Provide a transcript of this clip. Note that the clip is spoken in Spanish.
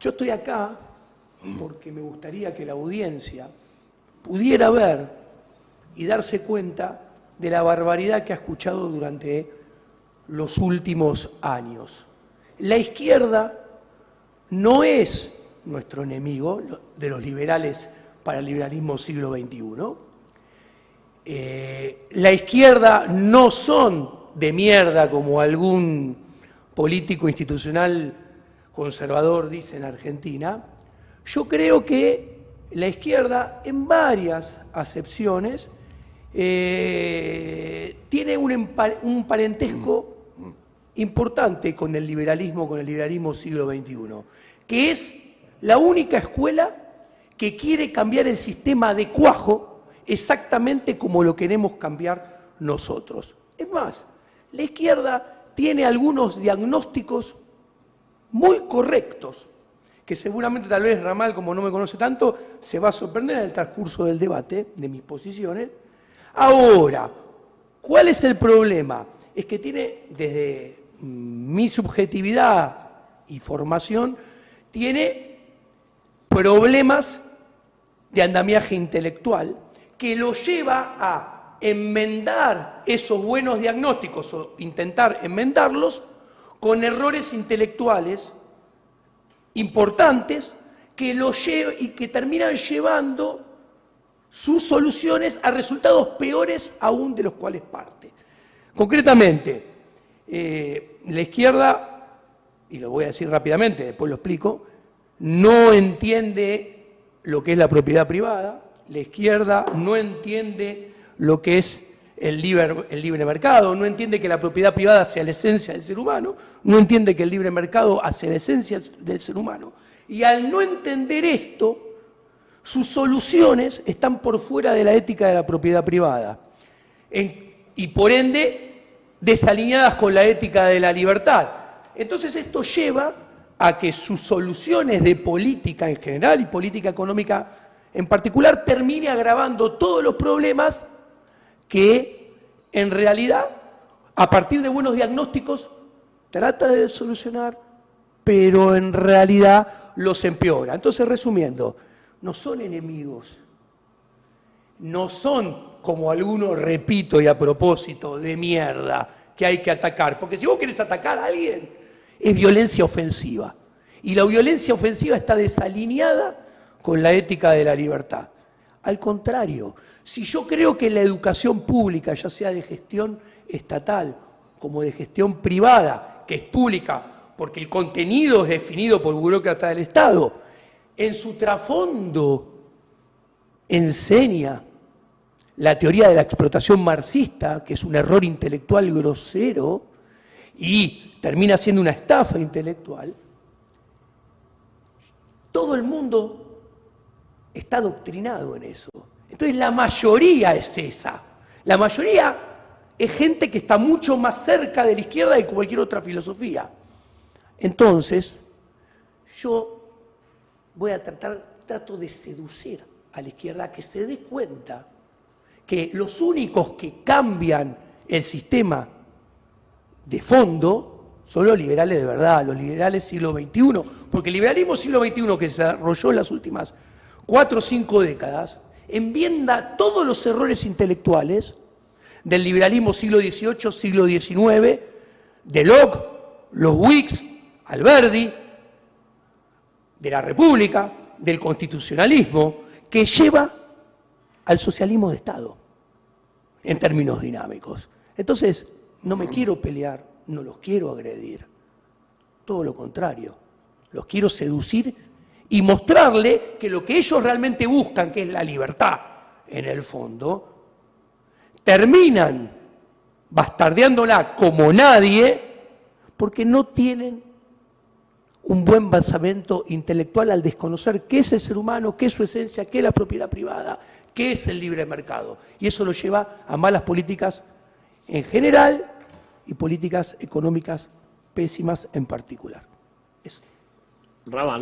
Yo estoy acá porque me gustaría que la audiencia pudiera ver y darse cuenta de la barbaridad que ha escuchado durante los últimos años. La izquierda no es nuestro enemigo de los liberales para el liberalismo siglo XXI. Eh, la izquierda no son de mierda como algún político institucional conservador dice en Argentina. Yo creo que la izquierda, en varias acepciones, eh, tiene un, un parentesco importante con el liberalismo, con el liberalismo siglo XXI, que es la única escuela que quiere cambiar el sistema de cuajo exactamente como lo queremos cambiar nosotros. Es más, la izquierda tiene algunos diagnósticos muy correctos, que seguramente tal vez Ramal, como no me conoce tanto, se va a sorprender en el transcurso del debate de mis posiciones. Ahora, ¿cuál es el problema? Es que tiene, desde mi subjetividad y formación, tiene problemas de andamiaje intelectual que lo lleva a enmendar esos buenos diagnósticos o intentar enmendarlos con errores intelectuales importantes que lo y que terminan llevando sus soluciones a resultados peores aún de los cuales parte. Concretamente, eh, la izquierda, y lo voy a decir rápidamente, después lo explico, no entiende lo que es la propiedad privada, la izquierda no entiende lo que es el libre, el libre mercado, no entiende que la propiedad privada sea la esencia del ser humano, no entiende que el libre mercado hace la esencia del ser humano. Y al no entender esto, sus soluciones están por fuera de la ética de la propiedad privada. y por ende, desalineadas con la ética de la libertad. Entonces esto lleva a que sus soluciones de política en general y política económica en particular termine agravando todos los problemas que en realidad, a partir de buenos diagnósticos, trata de solucionar, pero en realidad los empeora. Entonces, resumiendo, no son enemigos, no son como algunos, repito y a propósito, de mierda, que hay que atacar. Porque si vos querés atacar a alguien, es violencia ofensiva. Y la violencia ofensiva está desalineada con la ética de la libertad. Al contrario, si yo creo que la educación pública, ya sea de gestión estatal como de gestión privada, que es pública porque el contenido es definido por burócratas del Estado, en su trasfondo enseña la teoría de la explotación marxista, que es un error intelectual grosero y termina siendo una estafa intelectual, todo el mundo está adoctrinado en eso. Entonces la mayoría es esa. La mayoría es gente que está mucho más cerca de la izquierda que cualquier otra filosofía. Entonces, yo voy a tratar, trato de seducir a la izquierda a que se dé cuenta que los únicos que cambian el sistema de fondo son los liberales de verdad, los liberales siglo XXI, porque el liberalismo siglo XXI que se desarrolló en las últimas cuatro o cinco décadas enmienda todos los errores intelectuales del liberalismo siglo XVIII, siglo XIX, de Locke, los Whigs, Alberdi, de la República, del constitucionalismo, que lleva al socialismo de Estado en términos dinámicos. Entonces, no me quiero pelear, no los quiero agredir, todo lo contrario, los quiero seducir y mostrarle que lo que ellos realmente buscan, que es la libertad en el fondo, terminan bastardeándola como nadie porque no tienen un buen basamento intelectual al desconocer qué es el ser humano, qué es su esencia, qué es la propiedad privada, qué es el libre mercado. Y eso lo lleva a malas políticas en general y políticas económicas pésimas en particular. Eso.